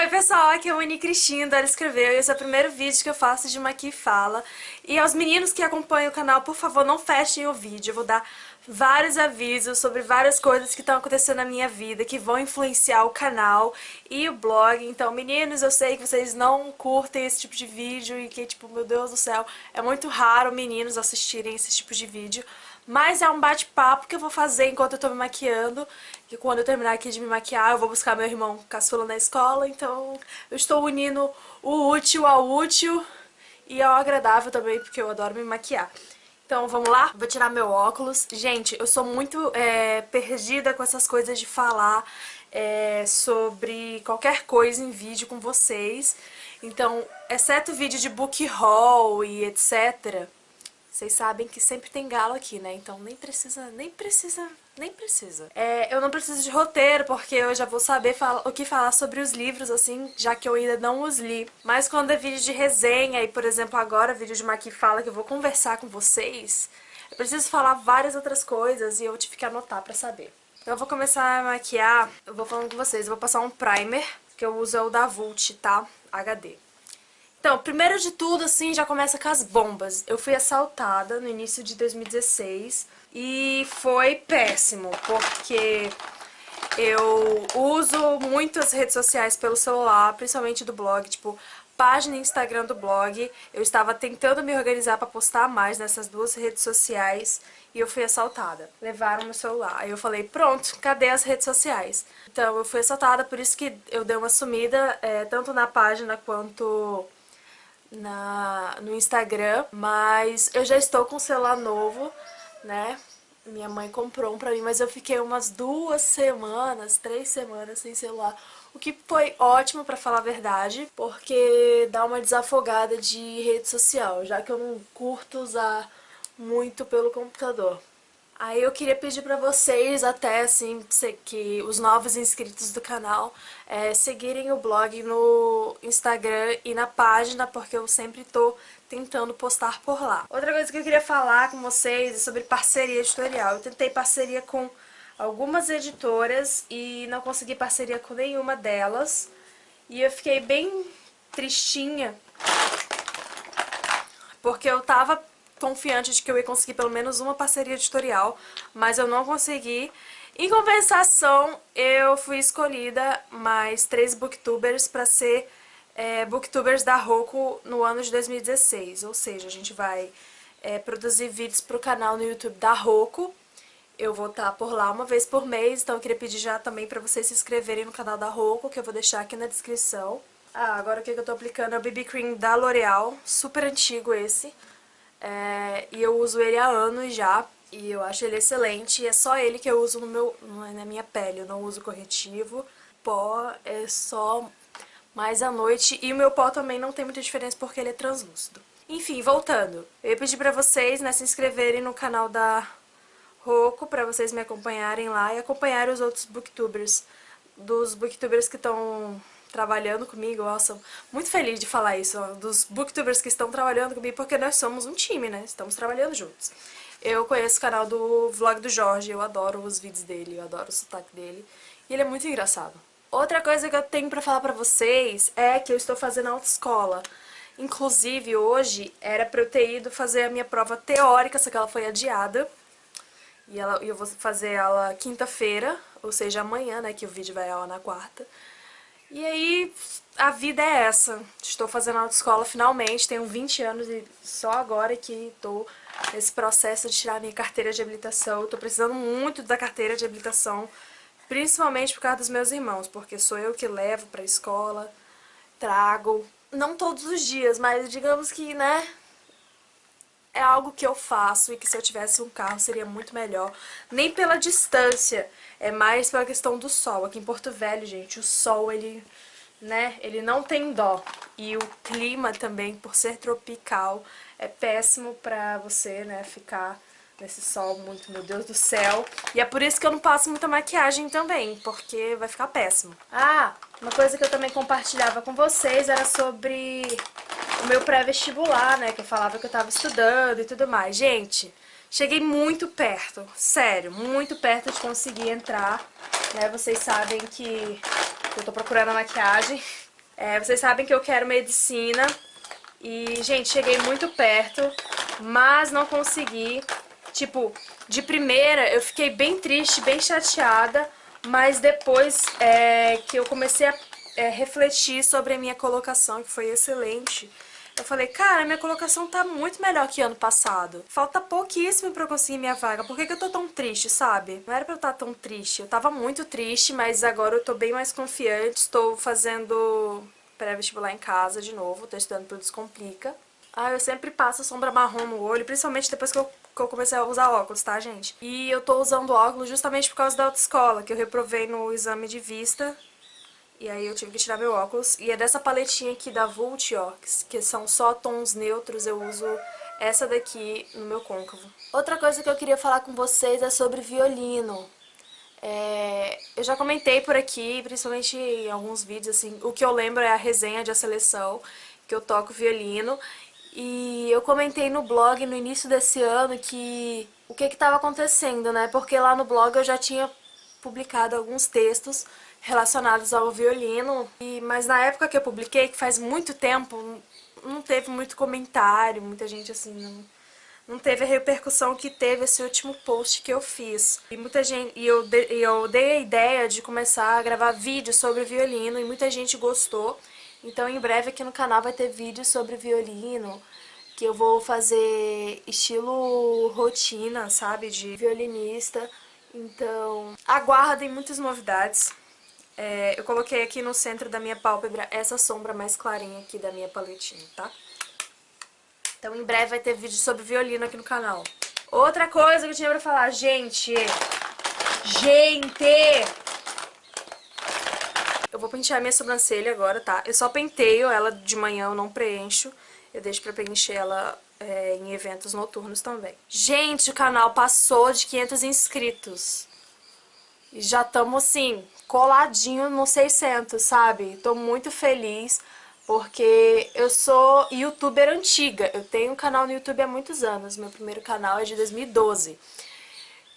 Oi pessoal, aqui é a Moni Cristina, ela escreveu e esse é o primeiro vídeo que eu faço de Maqui Fala. E aos meninos que acompanham o canal, por favor, não fechem o vídeo, eu vou dar vários avisos sobre várias coisas que estão acontecendo na minha vida, que vão influenciar o canal e o blog. Então, meninos, eu sei que vocês não curtem esse tipo de vídeo e que, tipo, meu Deus do céu, é muito raro meninos assistirem esse tipo de vídeo. Mas é um bate-papo que eu vou fazer enquanto eu tô me maquiando. E quando eu terminar aqui de me maquiar, eu vou buscar meu irmão caçula na escola. Então eu estou unindo o útil ao útil e ao agradável também, porque eu adoro me maquiar. Então vamos lá? Vou tirar meu óculos. Gente, eu sou muito é, perdida com essas coisas de falar é, sobre qualquer coisa em vídeo com vocês. Então, exceto vídeo de book haul e etc vocês sabem que sempre tem galo aqui, né? Então nem precisa, nem precisa, nem precisa. É, eu não preciso de roteiro, porque eu já vou saber o que falar sobre os livros, assim, já que eu ainda não os li. Mas quando é vídeo de resenha, e por exemplo agora vídeo de Maqui Fala, que eu vou conversar com vocês, eu preciso falar várias outras coisas e eu tive que anotar pra saber. Então eu vou começar a maquiar, eu vou falando com vocês, eu vou passar um primer, que eu uso é o da Vult, tá? HD. Então, primeiro de tudo, assim, já começa com as bombas. Eu fui assaltada no início de 2016 e foi péssimo, porque eu uso muito as redes sociais pelo celular, principalmente do blog, tipo, página Instagram do blog. Eu estava tentando me organizar para postar mais nessas duas redes sociais e eu fui assaltada. Levaram meu celular. Aí eu falei, pronto, cadê as redes sociais? Então eu fui assaltada, por isso que eu dei uma sumida, é, tanto na página quanto na, no Instagram, mas eu já estou com um celular novo, né? Minha mãe comprou um pra mim, mas eu fiquei umas duas semanas, três semanas sem celular. O que foi ótimo, pra falar a verdade, porque dá uma desafogada de rede social, já que eu não curto usar muito pelo computador. Aí eu queria pedir pra vocês, até assim, que os novos inscritos do canal, é, seguirem o blog no Instagram e na página, porque eu sempre tô tentando postar por lá. Outra coisa que eu queria falar com vocês é sobre parceria editorial. Eu tentei parceria com algumas editoras e não consegui parceria com nenhuma delas. E eu fiquei bem tristinha, porque eu tava confiante de que eu ia conseguir pelo menos uma parceria editorial, mas eu não consegui. Em compensação, eu fui escolhida mais três booktubers para ser é, booktubers da Roku no ano de 2016. Ou seja, a gente vai é, produzir vídeos para o canal no YouTube da Roku. Eu vou estar por lá uma vez por mês, então eu queria pedir já também para vocês se inscreverem no canal da Roku, que eu vou deixar aqui na descrição. Ah, agora o que eu tô aplicando é o BB Cream da L'Oreal, super antigo esse. É, e eu uso ele há anos já, e eu acho ele excelente, e é só ele que eu uso no meu, na minha pele, eu não uso corretivo. Pó é só mais à noite, e o meu pó também não tem muita diferença porque ele é translúcido. Enfim, voltando, eu ia pedir pra vocês né, se inscreverem no canal da Roku, pra vocês me acompanharem lá e acompanharem os outros booktubers, dos booktubers que estão trabalhando comigo, sou muito feliz de falar isso, ó, dos booktubers que estão trabalhando comigo, porque nós somos um time, né? Estamos trabalhando juntos. Eu conheço o canal do Vlog do Jorge, eu adoro os vídeos dele, eu adoro o sotaque dele, e ele é muito engraçado. Outra coisa que eu tenho pra falar pra vocês é que eu estou fazendo autoescola. Inclusive, hoje era pra eu ter ido fazer a minha prova teórica, só que ela foi adiada. E ela, eu vou fazer ela quinta-feira, ou seja, amanhã, né, que o vídeo vai ao na quarta. E aí, a vida é essa. Estou fazendo autoescola finalmente, tenho 20 anos e só agora que estou nesse processo de tirar minha carteira de habilitação. Estou precisando muito da carteira de habilitação, principalmente por causa dos meus irmãos, porque sou eu que levo para a escola, trago, não todos os dias, mas digamos que, né, é algo que eu faço e que se eu tivesse um carro seria muito melhor. Nem pela distância, é mais pela questão do sol. Aqui em Porto Velho, gente, o sol, ele, né, ele não tem dó. E o clima também, por ser tropical, é péssimo pra você, né, ficar nesse sol muito, meu Deus do céu. E é por isso que eu não passo muita maquiagem também, porque vai ficar péssimo. Ah, uma coisa que eu também compartilhava com vocês era sobre o meu pré-vestibular, né? Que eu falava que eu tava estudando e tudo mais. Gente, cheguei muito perto, sério, muito perto de conseguir entrar, né? Vocês sabem que eu tô procurando a maquiagem É, vocês sabem que eu quero medicina e, gente, cheguei muito perto, mas não consegui. Tipo, de primeira eu fiquei bem triste, bem chateada, mas depois é, que eu comecei a é, refletir sobre a minha colocação, que foi excelente, eu falei, cara, minha colocação tá muito melhor que ano passado. Falta pouquíssimo pra eu conseguir minha vaga. Por que, que eu tô tão triste, sabe? Não era pra eu estar tão triste. Eu tava muito triste, mas agora eu tô bem mais confiante. Estou fazendo pré-vestibular em casa de novo. Tô estudando pro Descomplica. Ah, eu sempre passo sombra marrom no olho, principalmente depois que eu, que eu comecei a usar óculos, tá, gente? E eu tô usando óculos justamente por causa da autoescola, que eu reprovei no exame de vista e aí eu tive que tirar meu óculos. E é dessa paletinha aqui da Vult, ó, que são só tons neutros, eu uso essa daqui no meu côncavo. Outra coisa que eu queria falar com vocês é sobre violino. É, eu já comentei por aqui, principalmente em alguns vídeos, assim, o que eu lembro é a resenha de a seleção, que eu toco violino. E eu comentei no blog no início desse ano que o que estava acontecendo, né? Porque lá no blog eu já tinha publicado alguns textos relacionados ao violino, e, mas na época que eu publiquei, que faz muito tempo, não teve muito comentário, muita gente assim, não, não teve a repercussão que teve esse último post que eu fiz. E muita gente, e eu, de, eu dei a ideia de começar a gravar vídeos sobre violino e muita gente gostou. Então em breve aqui no canal vai ter vídeos sobre violino, que eu vou fazer estilo rotina, sabe, de violinista. Então aguardem muitas novidades. É, eu coloquei aqui no centro da minha pálpebra essa sombra mais clarinha aqui da minha paletinha, tá? Então em breve vai ter vídeo sobre violino aqui no canal. Outra coisa que eu tinha pra falar, gente... Gente! Eu vou pentear minha sobrancelha agora, tá? Eu só penteio ela de manhã, eu não preencho. Eu deixo pra preencher ela é, em eventos noturnos também. Gente, o canal passou de 500 inscritos. E já estamos, assim, coladinho no 600, sabe? Tô muito feliz porque eu sou youtuber antiga. Eu tenho um canal no YouTube há muitos anos. Meu primeiro canal é de 2012.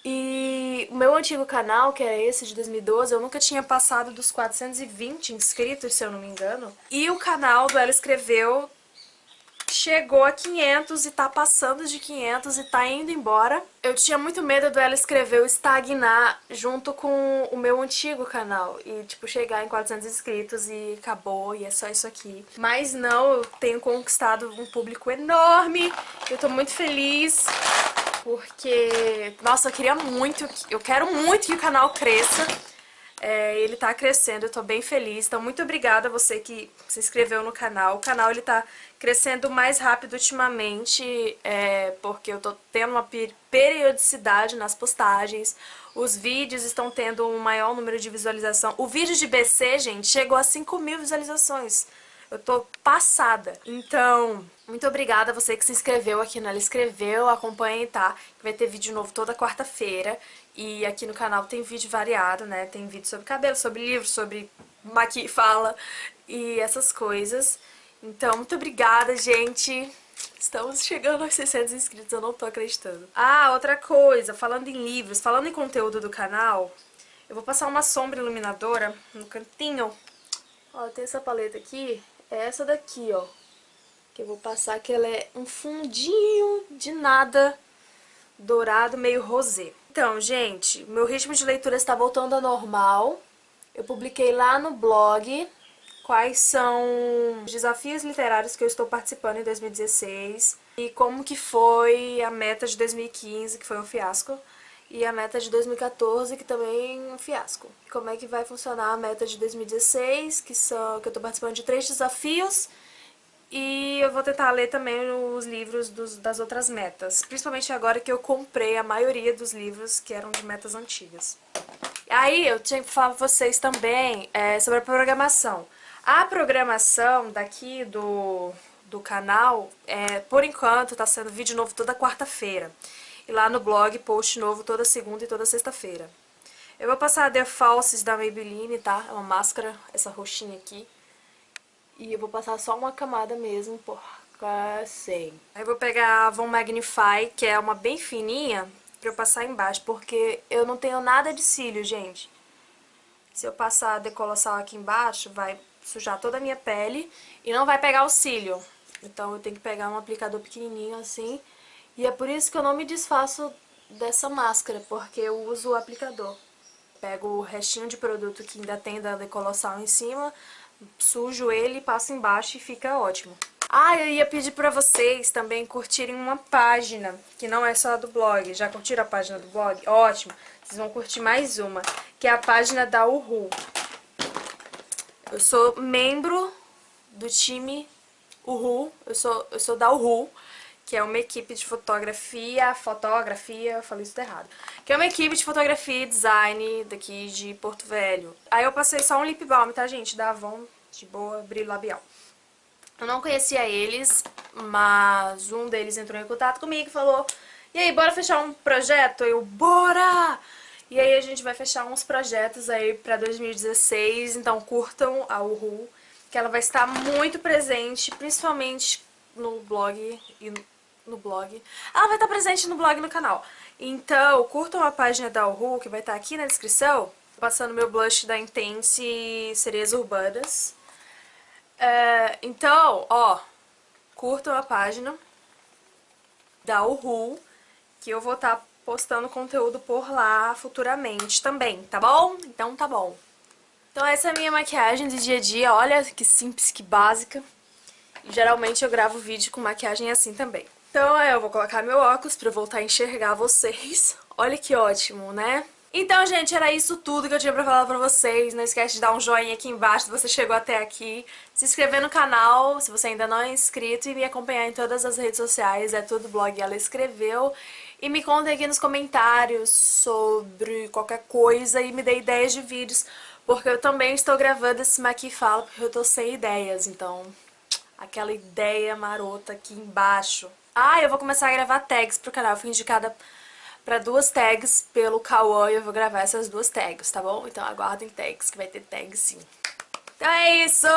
E o meu antigo canal, que era esse de 2012, eu nunca tinha passado dos 420 inscritos, se eu não me engano. E o canal do Ela Escreveu chegou a 500 e tá passando de 500 e tá indo embora. Eu tinha muito medo dela escrever o estagnar junto com o meu antigo canal e, tipo, chegar em 400 inscritos e acabou e é só isso aqui. Mas não, eu tenho conquistado um público enorme, eu tô muito feliz porque, nossa, eu queria muito, eu quero muito que o canal cresça. É, ele tá crescendo, eu tô bem feliz. Então, muito obrigada a você que se inscreveu no canal. O canal, ele tá crescendo mais rápido ultimamente, é, porque eu tô tendo uma periodicidade nas postagens. Os vídeos estão tendo um maior número de visualização. O vídeo de BC, gente, chegou a 5 mil visualizações. Eu tô passada. Então, muito obrigada a você que se inscreveu aqui no Ela Escreveu. Acompanhe, tá? Vai ter vídeo novo toda quarta-feira. E aqui no canal tem vídeo variado, né? Tem vídeo sobre cabelo, sobre livro, sobre maqui fala e essas coisas. Então, muito obrigada, gente. Estamos chegando aos 600 inscritos, eu não tô acreditando. Ah, outra coisa, falando em livros, falando em conteúdo do canal, eu vou passar uma sombra iluminadora no cantinho. Ó, tem essa paleta aqui, é essa daqui, ó. Que eu vou passar, que ela é um fundinho de nada dourado, meio rosé. Então, gente, meu ritmo de leitura está voltando ao normal. Eu publiquei lá no blog quais são os desafios literários que eu estou participando em 2016 e como que foi a meta de 2015, que foi um fiasco, e a meta de 2014, que também é um fiasco. Como é que vai funcionar a meta de 2016, que, são, que eu estou participando de três desafios, e eu vou tentar ler também os livros dos, das outras metas, principalmente agora que eu comprei a maioria dos livros que eram de metas antigas. Aí eu tinha que falar pra vocês também é, sobre a programação. A programação daqui do, do canal, é, por enquanto, tá sendo vídeo novo toda quarta-feira. E lá no blog, post novo toda segunda e toda sexta-feira. Eu vou passar a The Falses da Maybelline, tá? É uma máscara, essa roxinha aqui. E eu vou passar só uma camada mesmo, assim. Aí eu vou pegar a Von Magnify, que é uma bem fininha, pra eu passar embaixo, porque eu não tenho nada de cílio, gente. Se eu passar decolossal aqui embaixo, vai sujar toda a minha pele e não vai pegar o cílio. Então eu tenho que pegar um aplicador pequenininho assim. E é por isso que eu não me desfaço dessa máscara, porque eu uso o aplicador. Pego o restinho de produto que ainda tem da decolossal em cima, sujo ele, passo embaixo e fica ótimo. Ah, eu ia pedir pra vocês também curtirem uma página, que não é só do blog. Já curtiram a página do blog? Ótimo! Vocês vão curtir mais uma, que é a página da Uhu. Eu sou membro do time Uhu, eu sou, eu sou da Uhu, que é uma equipe de fotografia, fotografia, falei isso errado, que é uma equipe de fotografia e design daqui de Porto Velho. Aí eu passei só um lip balm, tá gente, da Avon, de boa, brilho labial. Eu não conhecia eles, mas um deles entrou em contato comigo e falou E aí, bora fechar um projeto? Eu, bora! E aí a gente vai fechar uns projetos aí pra 2016, então curtam a Uhu, que ela vai estar muito presente, principalmente no blog e no blog. Ela vai estar presente no blog e no canal. Então, curtam a página da Uhu, que vai estar aqui na descrição, passando meu blush da Intense Cereza Urbanas. É, então, ó, curtam a página da Uhu, que eu vou estar postando conteúdo por lá futuramente também, tá bom? Então tá bom. Então essa é a minha maquiagem de dia a dia, olha que simples, que básica. Geralmente eu gravo vídeo com maquiagem assim também. Então eu vou colocar meu óculos pra voltar a enxergar vocês. Olha que ótimo, né? Então, gente, era isso tudo que eu tinha pra falar pra vocês. Não esquece de dar um joinha aqui embaixo se você chegou até aqui. Se inscrever no canal, se você ainda não é inscrito. E me acompanhar em todas as redes sociais. É tudo blog Ela Escreveu. E me contem aqui nos comentários sobre qualquer coisa e me dê ideias de vídeos. Porque eu também estou gravando esse Maqui Fala porque eu tô sem ideias. Então, aquela ideia marota aqui embaixo. Ah, eu vou começar a gravar tags pro canal. Eu fui indicada para duas tags pelo Kawaii. e eu vou gravar essas duas tags, tá bom? Então aguardem tags, que vai ter tags sim. Então é isso!